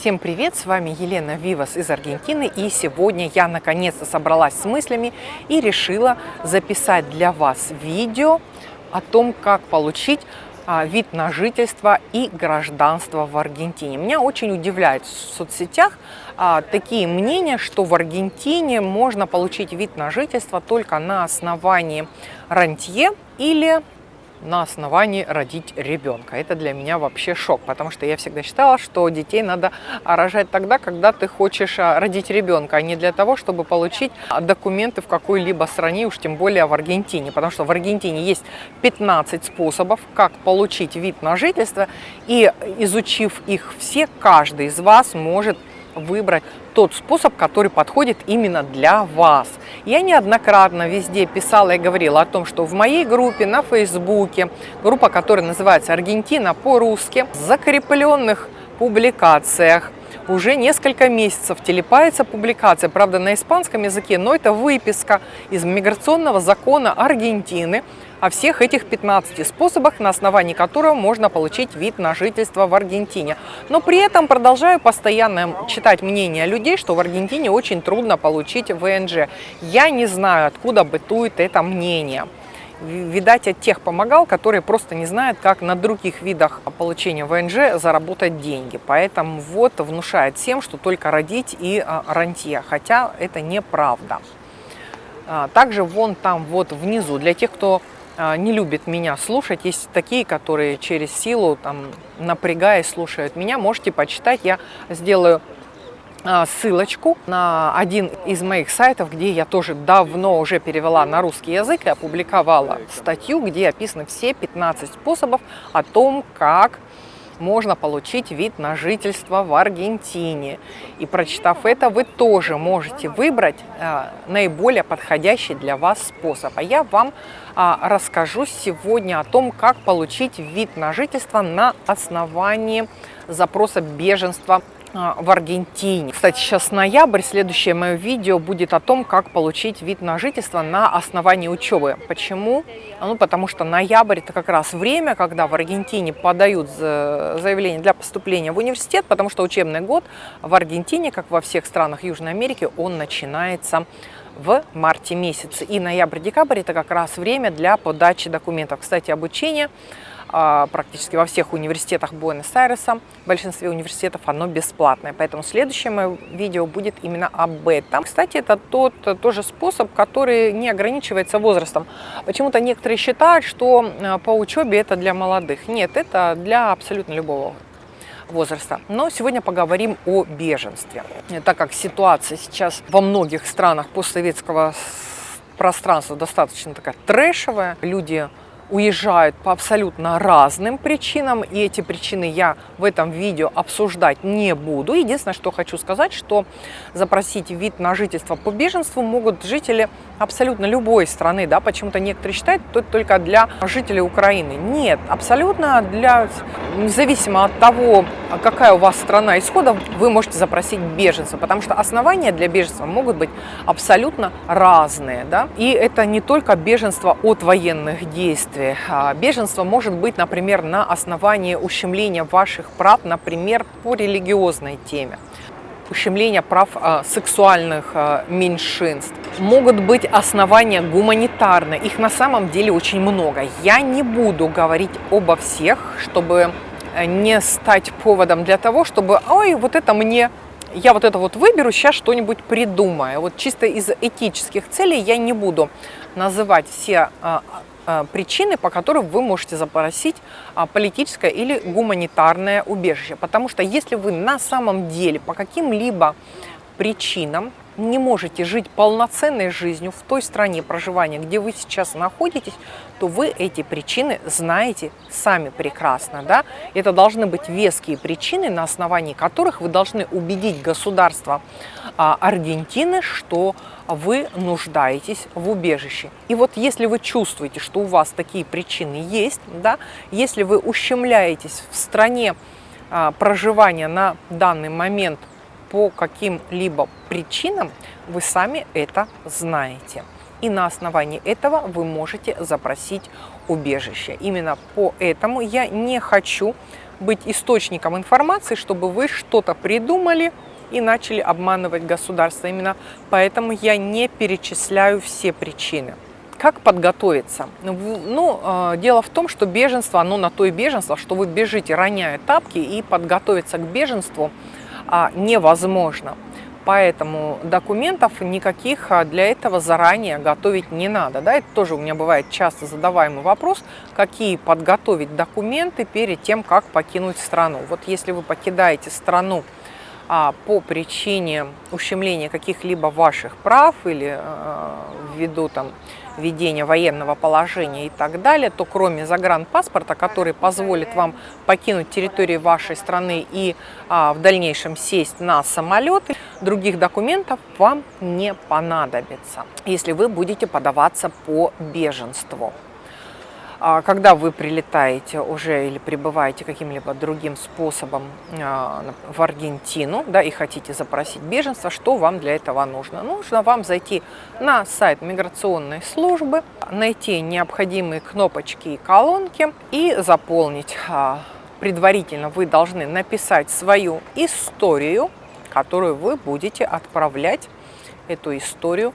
Всем привет! С вами Елена Вивас из Аргентины. И сегодня я наконец-то собралась с мыслями и решила записать для вас видео о том, как получить а, вид на жительство и гражданство в Аргентине. Меня очень удивляет в соцсетях а, такие мнения, что в Аргентине можно получить вид на жительство только на основании рантье или на основании родить ребенка. Это для меня вообще шок, потому что я всегда считала, что детей надо рожать тогда, когда ты хочешь а, родить ребенка, а не для того, чтобы получить документы в какой-либо стране, уж тем более в Аргентине, потому что в Аргентине есть 15 способов, как получить вид на жительство, и изучив их все, каждый из вас может выбрать тот способ, который подходит именно для вас. Я неоднократно везде писала и говорила о том, что в моей группе на Фейсбуке, группа, которая называется «Аргентина по-русски», закрепленных публикациях уже несколько месяцев телепается публикация, правда, на испанском языке, но это выписка из миграционного закона Аргентины, о всех этих 15 способах, на основании которого можно получить вид на жительство в Аргентине. Но при этом продолжаю постоянно читать мнения людей, что в Аргентине очень трудно получить ВНЖ. Я не знаю, откуда бытует это мнение видать, от тех помогал, которые просто не знают, как на других видах получения ВНЖ заработать деньги. Поэтому вот внушает всем, что только родить и а, рантье, хотя это неправда. А, также вон там вот внизу, для тех, кто не любит меня слушать. Есть такие, которые через силу, там, напрягаясь, слушают меня. Можете почитать. Я сделаю а, ссылочку на один из моих сайтов, где я тоже давно уже перевела на русский язык и опубликовала статью, где описаны все 15 способов о том, как можно получить вид на жительство в Аргентине. И прочитав это, вы тоже можете выбрать э, наиболее подходящий для вас способ. А я вам э, расскажу сегодня о том, как получить вид на жительство на основании запроса беженства а, в Аргентине. Кстати, сейчас ноябрь, следующее мое видео будет о том, как получить вид на жительство на основании учебы. Почему? Ну, потому что ноябрь это как раз время, когда в Аргентине подают заявление для поступления в университет, потому что учебный год в Аргентине, как во всех странах Южной Америки, он начинается в марте месяце. И ноябрь-декабрь это как раз время для подачи документов. Кстати, обучение а, практически во всех университетах Буэнос-Айреса, в большинстве университетов оно бесплатное. Поэтому следующее мое видео будет именно об этом. Кстати, это тот тоже способ, который не ограничивается возрастом. Почему-то некоторые считают, что а, по учебе это для молодых. Нет, это для абсолютно любого возраста. Но сегодня поговорим о беженстве. Так как ситуация сейчас во многих странах постсоветского пространства достаточно такая трэшевая, люди уезжают по абсолютно разным причинам, и эти причины я в этом видео обсуждать не буду. Единственное, что хочу сказать, что запросить вид на жительство по беженству могут жители абсолютно любой страны, да, почему-то некоторые считают, что это только для жителей Украины. Нет, абсолютно для, независимо от того, какая у вас страна исхода, вы можете запросить беженство, потому что основания для беженства могут быть абсолютно разные, да, и это не только беженство от военных действий. А беженство может быть, например, на основании ущемления ваших прав, например, по религиозной теме ущемления прав э, сексуальных меньшинств. Могут быть основания гуманитарные, их на самом деле очень много. Я не буду говорить обо всех, чтобы не стать поводом для того, чтобы, ой, вот это мне я вот это вот выберу, сейчас что-нибудь придумаю. Вот чисто из этических целей я не буду называть все Э, причины, по которым вы можете запросить а, политическое или гуманитарное убежище. Потому что если вы на самом деле по каким-либо причинам не можете жить полноценной жизнью в той стране проживания, где вы сейчас находитесь, то вы эти причины знаете сами прекрасно. Да? Это должны быть веские причины, на основании которых вы должны убедить государство а, Аргентины, что вы нуждаетесь в убежище. И вот если вы чувствуете, что у вас такие причины есть, да, если вы ущемляетесь в стране а, проживания на данный момент по каким-либо причинам, вы сами это знаете. И на основании этого вы можете запросить убежище. Именно поэтому я не хочу быть источником информации, чтобы вы что-то придумали и начали обманывать государство. Именно поэтому я не перечисляю все причины. Как подготовиться? Ну, ну э, дело в том, что беженство, оно на то и беженство, что вы бежите, роняя тапки, и подготовиться к беженству а, невозможно. Поэтому документов никаких а, для этого заранее готовить не надо. Да? Это тоже у меня бывает часто задаваемый вопрос, какие подготовить документы перед тем, как покинуть страну. Вот если вы покидаете страну а, по причине ущемления каких-либо ваших прав или а, ввиду там, введения военного положения и так далее, то кроме загранпаспорта, который позволит вам покинуть территорию вашей страны и а, в дальнейшем сесть на самолет, других документов вам не понадобится, если вы будете подаваться по беженству. А когда вы прилетаете уже или прибываете каким-либо другим способом а, в Аргентину да, и хотите запросить беженство, что вам для этого нужно? Нужно вам зайти на сайт миграционной службы, найти необходимые кнопочки и колонки и заполнить. А, предварительно вы должны написать свою историю, которую вы будете отправлять эту историю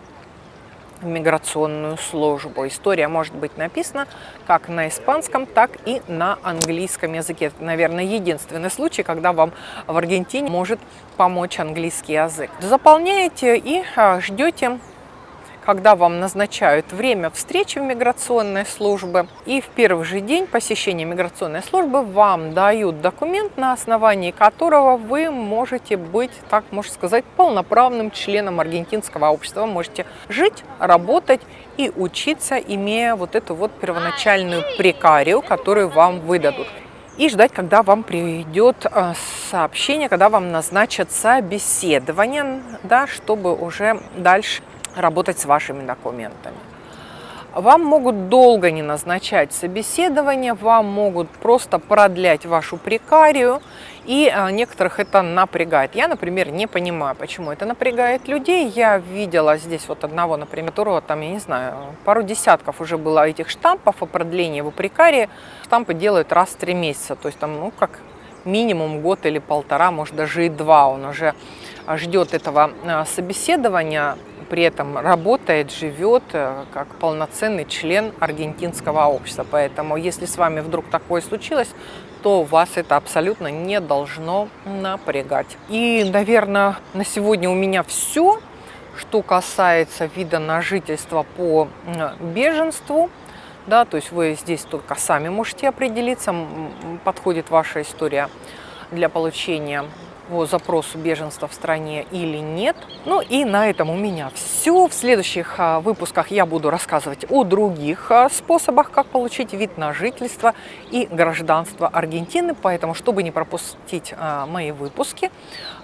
в миграционную службу. История может быть написана как на испанском, так и на английском языке. Это, наверное, единственный случай, когда вам в Аргентине может помочь английский язык. Заполняете и а, ждете когда вам назначают время встречи в миграционной службе. И в первый же день посещения миграционной службы вам дают документ, на основании которого вы можете быть, так можно сказать, полноправным членом аргентинского общества. Вы можете жить, работать и учиться, имея вот эту вот первоначальную прекарию, которую вам выдадут и ждать, когда вам придет э, сообщение, когда вам назначат собеседование, да, чтобы уже дальше работать с вашими документами. Вам могут долго не назначать собеседование, вам могут просто продлять вашу прекарию, и а, некоторых это напрягает. Я, например, не понимаю, почему это напрягает людей. Я видела здесь вот одного, например, которого там, я не знаю, пару десятков уже было этих штампов о продлении его прекарии. Штампы делают раз в три месяца, то есть там, ну, как минимум год или полтора, может даже и два он уже ждет этого а, собеседования при этом работает, живет э, как полноценный член аргентинского общества. Поэтому, если с вами вдруг такое случилось, то вас это абсолютно не должно напрягать. И, наверное, на сегодня у меня все, что касается вида на жительство по беженству. Да, то есть вы здесь только сами можете определиться, подходит ваша история для получения по запросу беженства в стране или нет. Ну и на этом у меня все. В следующих а, выпусках я буду рассказывать о других а, способах, как получить вид на жительство и гражданство Аргентины. Поэтому, чтобы не пропустить а, мои выпуски,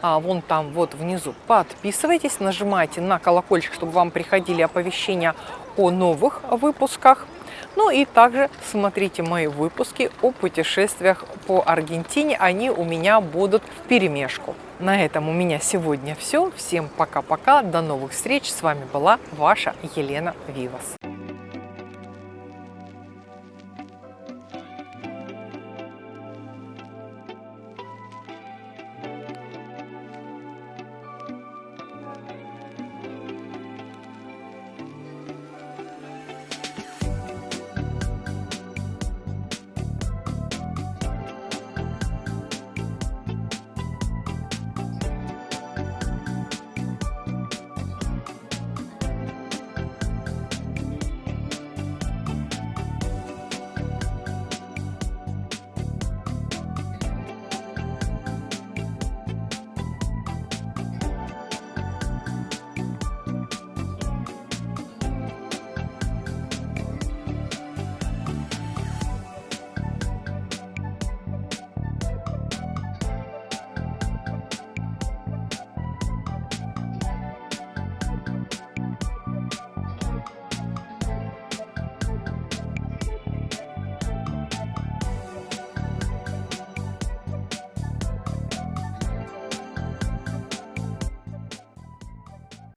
вон там вот внизу подписывайтесь, нажимайте на колокольчик, чтобы вам приходили оповещения о новых выпусках. Ну и также смотрите мои выпуски о путешествиях по Аргентине. Они у меня будут в перемешку. На этом у меня сегодня все. Всем пока-пока. До новых встреч. С вами была ваша Елена Вивас.